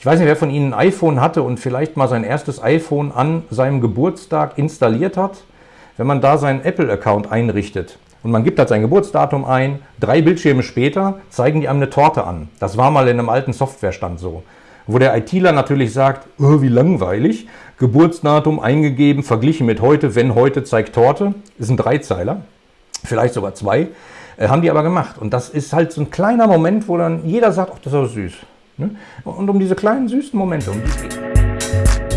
Ich weiß nicht, wer von Ihnen ein iPhone hatte und vielleicht mal sein erstes iPhone an seinem Geburtstag installiert hat. Wenn man da seinen Apple-Account einrichtet und man gibt halt sein Geburtsdatum ein, drei Bildschirme später zeigen die einem eine Torte an. Das war mal in einem alten Softwarestand so. Wo der ITler natürlich sagt, oh, wie langweilig, Geburtsdatum eingegeben, verglichen mit heute, wenn heute zeigt Torte, ist ein Dreizeiler, vielleicht sogar zwei, äh, haben die aber gemacht. Und das ist halt so ein kleiner Moment, wo dann jeder sagt, ach, das ist aber süß. Ne? Und um diese kleinen süßen Momente, um die es geht.